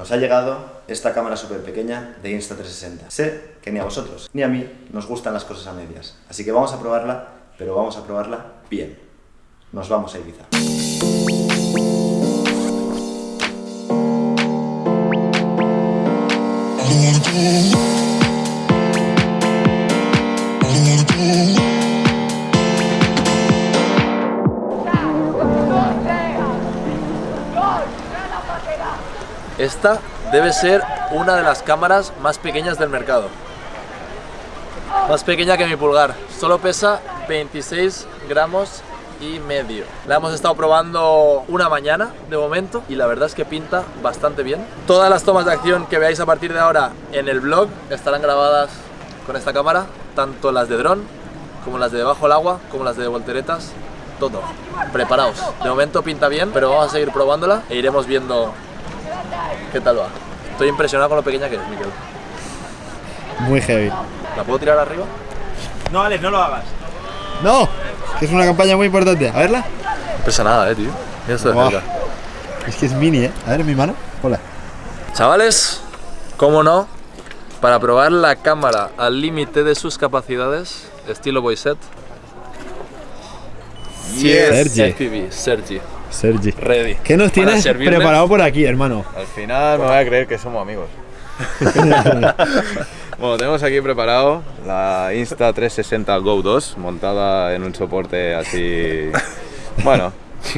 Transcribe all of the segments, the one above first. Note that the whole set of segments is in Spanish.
Nos ha llegado esta cámara súper pequeña de Insta360. Sé que ni a vosotros ni a mí nos gustan las cosas a medias, así que vamos a probarla, pero vamos a probarla bien. Nos vamos a Ibiza. Esta debe ser una de las cámaras más pequeñas del mercado. Más pequeña que mi pulgar. Solo pesa 26 gramos y medio. La hemos estado probando una mañana de momento y la verdad es que pinta bastante bien. Todas las tomas de acción que veáis a partir de ahora en el blog estarán grabadas con esta cámara, tanto las de dron como las de debajo del agua, como las de volteretas, todo. Preparaos. De momento pinta bien, pero vamos a seguir probándola e iremos viendo qué tal va. Estoy impresionado con lo pequeña que es, Miquel. Muy heavy. ¿La puedo tirar arriba? No, Alex, no lo hagas. ¡No! Que es una campaña muy importante. A verla. No pesa nada, eh, tío. Mira esto de Buah. cerca. Es que es mini, ¿eh? A ver, en mi mano. Hola. Chavales, cómo no, para probar la cámara al límite de sus capacidades, estilo Boyset. Sergi. FPV, Sergi, Sergi. ready. ¿Qué nos tienes preparado por aquí, hermano? Al final me voy a creer que somos amigos. Bueno, tenemos aquí preparado la Insta360 Go 2 montada en un soporte así. Bueno,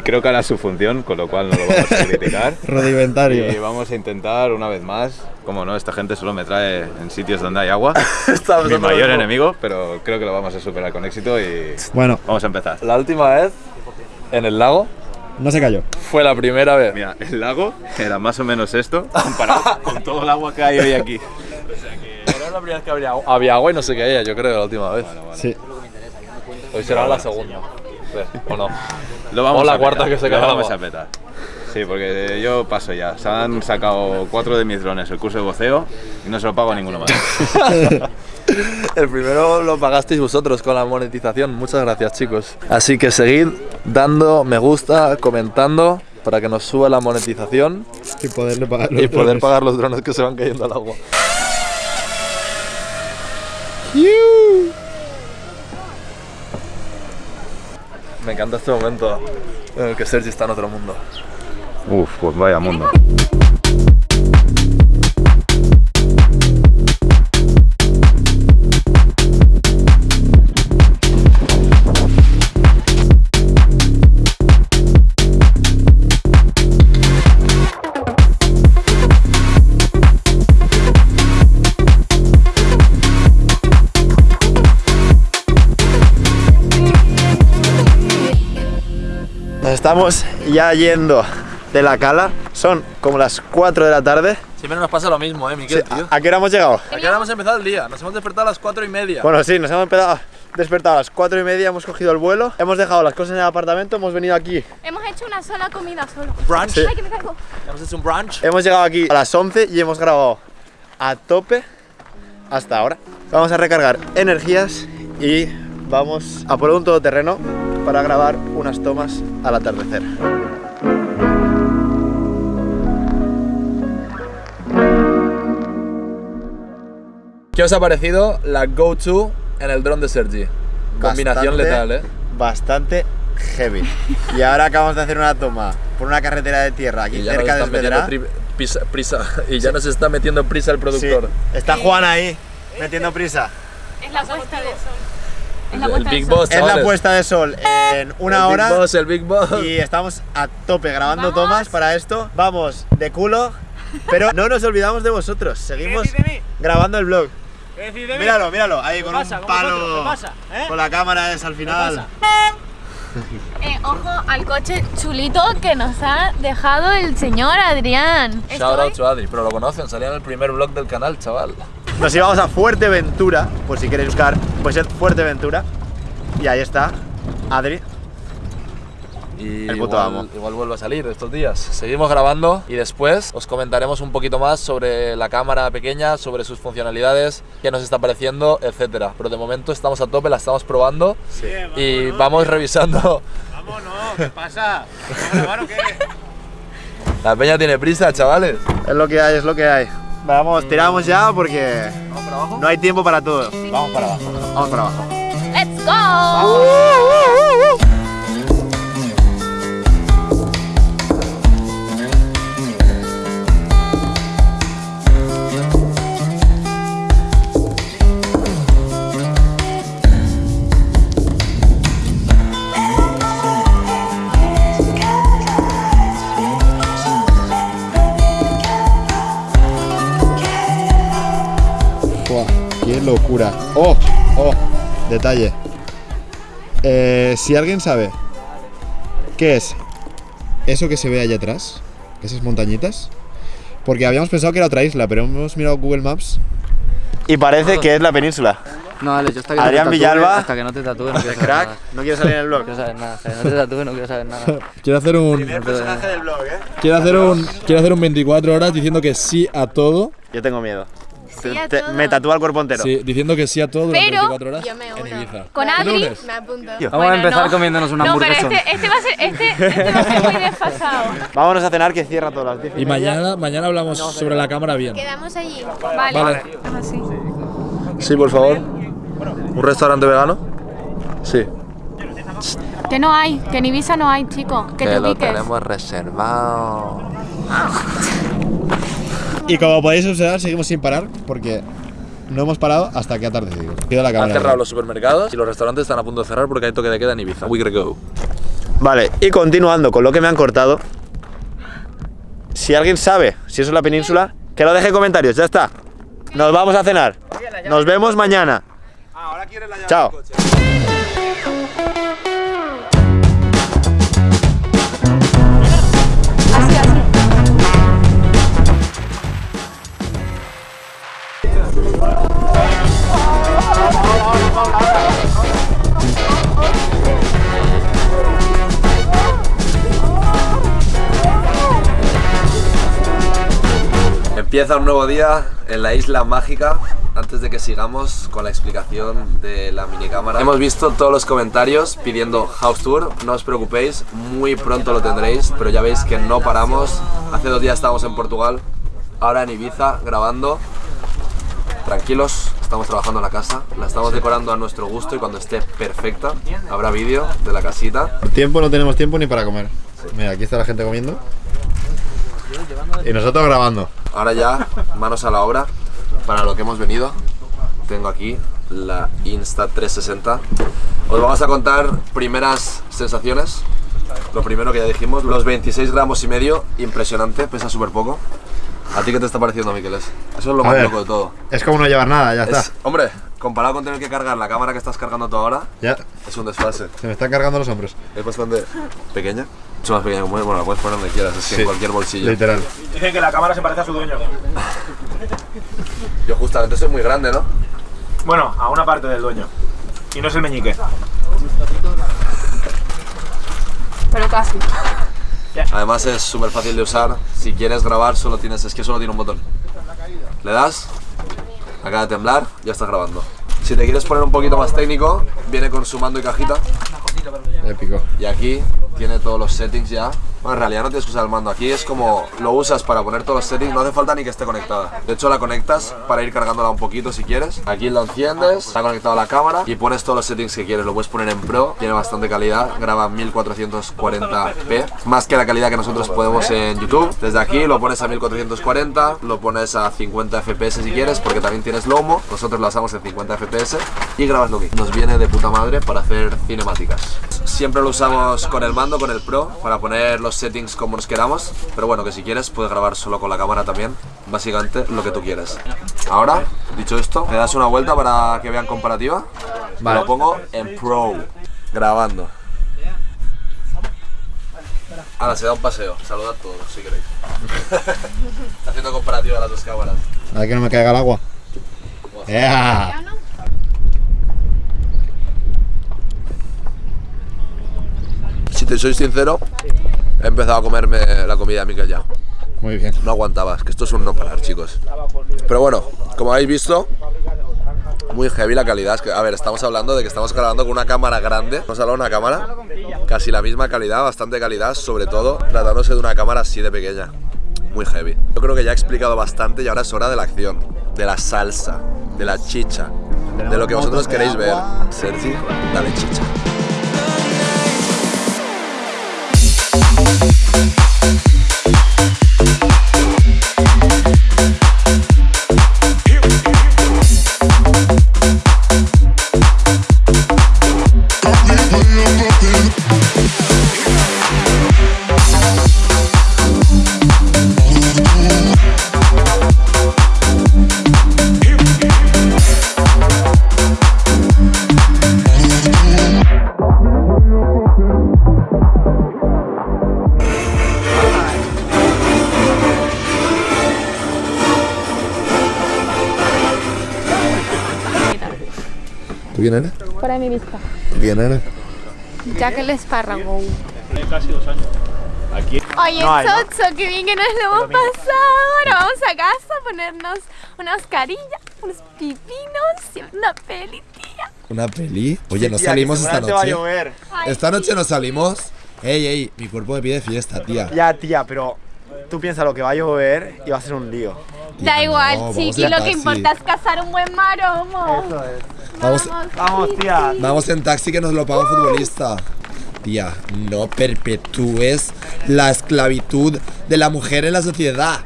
creo que hará su función, con lo cual no lo vamos a criticar. Y Rodimentario. vamos a intentar una vez más. Como no, esta gente solo me trae en sitios donde hay agua. Mi mayor enemigo, pero creo que lo vamos a superar con éxito y Bueno, vamos a empezar. La última vez, en el lago, no se cayó. fue la primera vez. Mira, el lago era más o menos esto comparado con todo el agua que hay hoy aquí. Era la primera vez que había agua, había agua y no se caía, yo creo, la última vez. Sí. Hoy será la segunda. ¿O no? Lo vamos O la a cuarta petar, que se lo cae vamos agua. a petar. Sí, porque yo paso ya. Se han sacado cuatro de mis drones el curso de voceo y no se lo pago a ninguno más. El primero lo pagasteis vosotros con la monetización. Muchas gracias, chicos. Así que seguid dando me gusta, comentando para que nos suba la monetización Y poderle pagar y los poder drones. pagar los drones que se van cayendo al agua. Me encanta este momento en el que Sergi está en otro mundo. Uf, pues vaya mundo. Estamos ya yendo de la cala. Son como las 4 de la tarde. Siempre nos pasa lo mismo, eh, Miquel, tío. ¿A qué hora hemos llegado? ¿A qué hora hemos empezado el día? Nos hemos despertado a las 4 y media. Bueno, sí, nos hemos empezado, despertado a las 4 y media, hemos cogido el vuelo, hemos dejado las cosas en el apartamento, hemos venido aquí. Hemos hecho una sola comida solo. brunch. Sí. Ay, que me caigo. Hemos hecho un brunch. Hemos llegado aquí a las 11 y hemos grabado a tope hasta ahora. Vamos a recargar energías y vamos a por un todoterreno para grabar unas tomas al atardecer. ¿Qué os ha parecido la Go-To en el dron de Sergi? Combinación Bastante- letal, ¿eh? Bastante heavy. Y ahora acabamos de hacer una toma por una carretera de tierra aquí cerca de Esvedra. prisa, prisa- y ya nos está metiendo prisa el Sí, productor. está Juan ahí metiendo prisa. Es la puesta de sol. Es la El puesta de Big sol. Boss, Es la puesta de sol en una el hora. Big Boss, el Big Boss. y estamos a tope grabando Vamos. tomas para esto. Vamos de culo, pero no nos olvidamos de vosotros. Seguimos grabando el vlog. Míralo, míralo, ahí con un palo con la cámara es al final. Eh, ojo al coche chulito que nos ha dejado el señor Adrián. Shout out to Adri, pero lo conocen, salía en el primer vlog del canal, chaval. Nos íbamos a Fuerteventura, por si queréis buscar, pues es Fuerteventura. Y ahí está, Adri. Y El puto igual, amo. igual vuelve a salir estos días. Seguimos grabando y después os comentaremos un poquito más sobre la cámara pequeña, sobre sus funcionalidades, qué nos está pareciendo, etcétera. Pero de momento estamos a tope, la estamos probando y vamos revisando. Vámonos, ¿qué pasa? ¿Vamos a grabar o qué? La peña tiene prisa, chavales. Es lo que hay, es lo que hay. Vamos, tiramos ya porque no hay tiempo para todo. Vamos para abajo. Vamos para abajo. ¡Let's go! Buah, locura. ¡Oh! ¡Oh! Detalle. Eh, si alguien sabe qué es eso que se ve allá atrás, esas montañitas, porque habíamos pensado que era otra isla, pero hemos mirado Google Maps. Y parece que es la península. No, Alex, yo hasta que Adrián no te tatúe, Villalba. Hasta que no te tatúe, no quiero saber Crack, nada. no quiere salir en el No blog. quiero saber nada. Hasta que no te tatúe, no quiero saber nada. Quiero hacer un. Primer personaje del blog, ¿eh? Quiero hacer un. Quiero hacer un 24 horas diciendo que sí a todo. Yo tengo miedo. Sí a Te- todo. me tatúa el cuerpo entero. Sí, diciendo que sí a todo durante Pero 24 horas yo me en uno. Ibiza. Con ¿Qué Adri me apunto. Vamos a empezar comiéndonos una No, pero hamburguesa. este, este va a ser, este, este va a ser muy desfasado. Vámonos a cenar que cierra todas las 10 Y mañana, mañana hablamos sobre la cámara bien. Quedamos allí. Vale. Vale. Así. Sí, por favor. ¿Un restaurante vegano? Sí. Que no hay, que en Ibiza no hay, chico. Que te ubiques. reservado. Y como podéis observar, seguimos sin parar porque no hemos parado hasta que ha atardecido. Pido la Han cerrado los supermercados y los restaurantes están a punto de cerrar porque hay toque de queda en Ibiza. We go. Vale, y continuando con lo que me han cortado. Si alguien sabe si eso es la península, que lo deje en comentarios, ya está. Nos vamos a cenar. Nos vemos mañana. Chao. Empieza un nuevo día en la isla mágica. Antes de que sigamos con la explicación de la minicámara, hemos visto todos los comentarios pidiendo house tour. No os preocupéis, muy pronto lo tendréis, pero ya veis que no paramos. Hace dos días estábamos en Portugal, ahora en Ibiza grabando. Tranquilos, estamos trabajando en la casa, la estamos decorando a nuestro gusto y cuando esté perfecta habrá vídeo de la casita. Por tiempo no tenemos tiempo ni para comer. Mira, aquí está la gente comiendo. Y nosotros grabando. Ahora ya, manos a la obra, para lo que hemos venido. Tengo aquí la Insta360. Os vamos a contar primeras sensaciones. Lo primero que ya dijimos, los 26 gramos y medio, impresionante, pesa súper poco. ¿A ti qué te está pareciendo, Miqueles? Eso es lo A más ver. loco de todo. Es como no llevar nada, ya está. Es- hombre, comparado con tener que cargar la cámara que estás cargando tú ahora, Ya, es un desfase. se me están cargando los hombros. Es bastante pequeña. Mucho más pequeña como es, bueno, la puedes poner donde quieras, es que Sí. en cualquier bolsillo. Literal. Dicen que la cámara se parece a su dueño. Yo justamente soy muy grande, ¿no? Bueno, a una parte del dueño. Y no es el meñique. Pero casi. Además es súper fácil de usar. Si quieres grabar, solo tienes, es que solo tiene un botón. Le das, acaba de temblar, ya está grabando. Si te quieres poner un poquito más técnico, viene con su mando y cajita. Épico. Y aquí tiene todos los settings ya. En realidad no tienes que usar el mando. Aquí es como lo usas para poner todos los settings. No hace falta ni que esté conectada. De hecho, la conectas para ir cargándola un poquito si quieres. Aquí la enciendes, está conectado la cámara y pones todos los settings que quieres. Lo puedes poner en Pro, tiene bastante calidad. Graba 1440p, más que la calidad que nosotros podemos en YouTube. Desde aquí lo pones a 1440, lo pones a 50 fps si quieres, porque también tienes Lomo. Nosotros lo hacemos en 50 fps y grabas lo que nos viene de puta madre para hacer cinemáticas. Siempre lo usamos con el mando, con el Pro, para poner los settings como nos queramos. Pero bueno, que si quieres puedes grabar solo con la cámara también. Básicamente lo que tú quieres. Ahora, dicho esto, te das una vuelta para que vean comparativa. Vale. Lo pongo en Pro, grabando. Ahora se da un paseo. Saludad a todos si queréis. Haciendo comparativa de las dos cámaras. A ver que no me caiga el agua. Si te soy sincero, he empezado a comerme la comida de Miquel ya. Muy bien. No aguantaba, es que esto es un no parar, chicos. Pero bueno, como habéis visto, muy heavy la calidad. Es que, a ver, estamos hablando de que estamos grabando con una cámara grande. Vamos a hablar de una cámara, casi la misma calidad, bastante calidad, sobre todo tratándose de una cámara así de pequeña. muy heavy. Yo creo que ya he explicado bastante y ahora es hora de la acción, de la salsa, de la chicha, de lo que vosotros queréis ver. Sergi, dale chicha. ¿Tú eres? Fuera de mi vista. ¿Tú quién eres? Jack el espárrago. Casi dos años. Aquí. Oye, No hay, ¿no? Socho, qué bien que nos lo hemos pasado. Ahora vamos a casa a ponernos una mascarilla, unos pipinos y una peli, tía. ¿Una peli? Oye, ¿no Tía, que salimos esta seguramente va a noche? Esta noche no salimos. Ey, ey, mi cuerpo me pide fiesta, tía. Ya, tía, pero tú piensas lo que va a llover y va a ser un lío. Da igual, no, vamos chiqui, lo que importa es cazar un buen maromo. Vamos, Vamos, tía. vamos en taxi que nos lo paga un futbolista. Tía, no perpetúes la esclavitud de la mujer en la sociedad.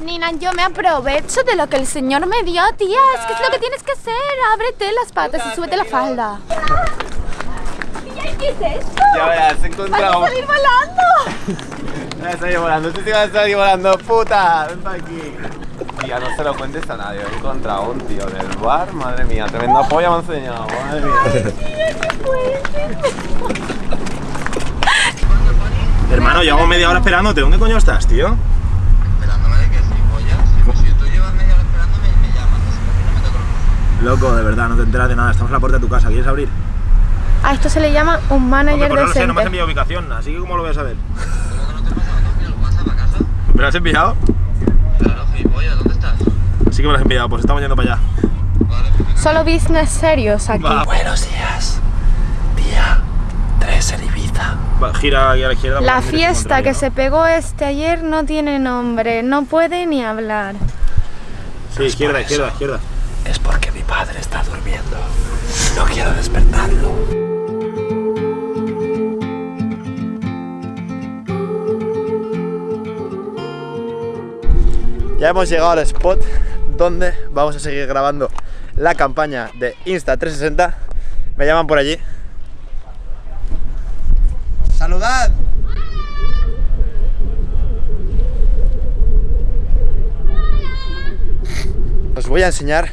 Nina, yo me aprovecho de lo que el señor me dio, tía. Es que es lo que tienes que hacer. Ábrete las patas y súbete la falda. Tía, ¿qué es esto? Ya verás, he ¡Vas a salir volando! Volando, tú sí vas a salir volando, puta. Ven pa' aquí. Tía, no se lo cuentes a nadie. He encontrado un tío del bar, madre mía, tremenda polla me ha enseñado, madre mía. Hermano, llevamos media hora esperándote. ¿Dónde coño estás, tío? Loco, de verdad, no te enteras de nada. Estamos en la puerta de tu casa. ¿Quieres abrir? A esto se le llama un Hombre, manager pues no lo sé, no me has enviado ubicación, así que ¿cómo lo voy a saber? ¿Me lo has enviado? Claro, gilipollas, ¿dónde estás? Sí que me lo has enviado, pues estamos yendo para allá. Solo business serios aquí. Va, Buenos días. Tía, tres en Ibiza. va, gira aquí a la izquierda. La fiesta que ¿no? se pegó este ayer no tiene nombre, no puede ni hablar. Sí, izquierda, izquierda, izquierda. Es porque mi padre está durmiendo. No quiero despertarlo. Ya hemos llegado al spot donde vamos a seguir grabando la campaña de Insta360. Me llaman por allí. ¡Saludad! Os voy a enseñar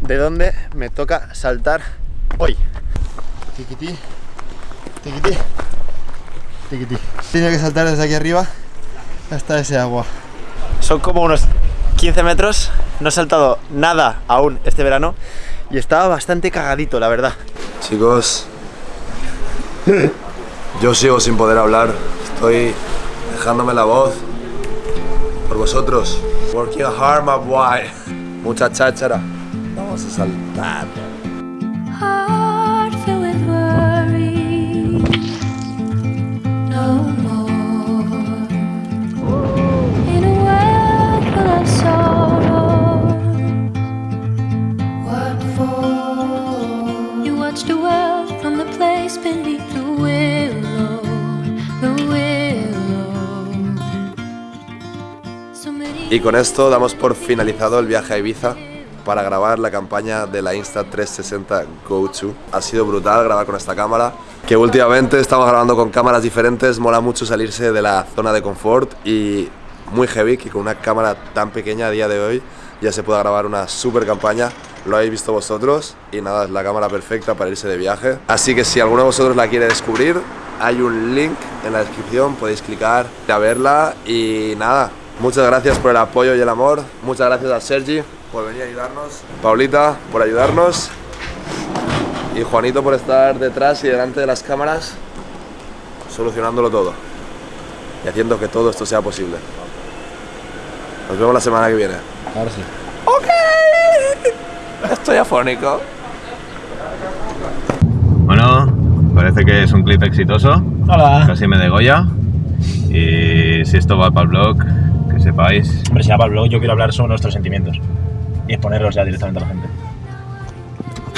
de dónde me toca saltar hoy. Tiquití, tiquití, tiquití. Tengo que saltar desde aquí arriba hasta ese agua. Son como unos 15 metros. No he saltado nada aún este verano y estaba bastante cagadito, la verdad. Chicos, yo sigo sin poder hablar. Estoy dejándome la voz por vosotros. Working hard, my boy. Mucha cháchara. Vamos a saltar. Y con esto damos por finalizado el viaje a Ibiza para grabar la campaña de la Insta360 Go To. Ha sido brutal grabar con esta cámara, que últimamente estamos grabando con cámaras diferentes, mola mucho salirse de la zona de confort y muy heavy que con una cámara tan pequeña a día de hoy ya se pueda grabar una super campaña. Lo habéis visto vosotros y nada, es la cámara perfecta para irse de viaje. Así que si alguno de vosotros la quiere descubrir, hay un link en la descripción, podéis clicar a verla y nada, muchas gracias por el apoyo y el amor, muchas gracias a Sergi por venir a ayudarnos, Paulita por ayudarnos y Juanito por estar detrás y delante de las cámaras solucionándolo todo y haciendo que todo esto sea posible. Nos vemos la semana que viene. Ahora sí. Estoy afónico. Bueno, parece que es un clip exitoso. Hola. Casi me degolla. Y si esto va para el blog, sepáis. Hombre, si va para el blog, yo quiero hablar sobre nuestros sentimientos y exponerlos ya directamente a la gente.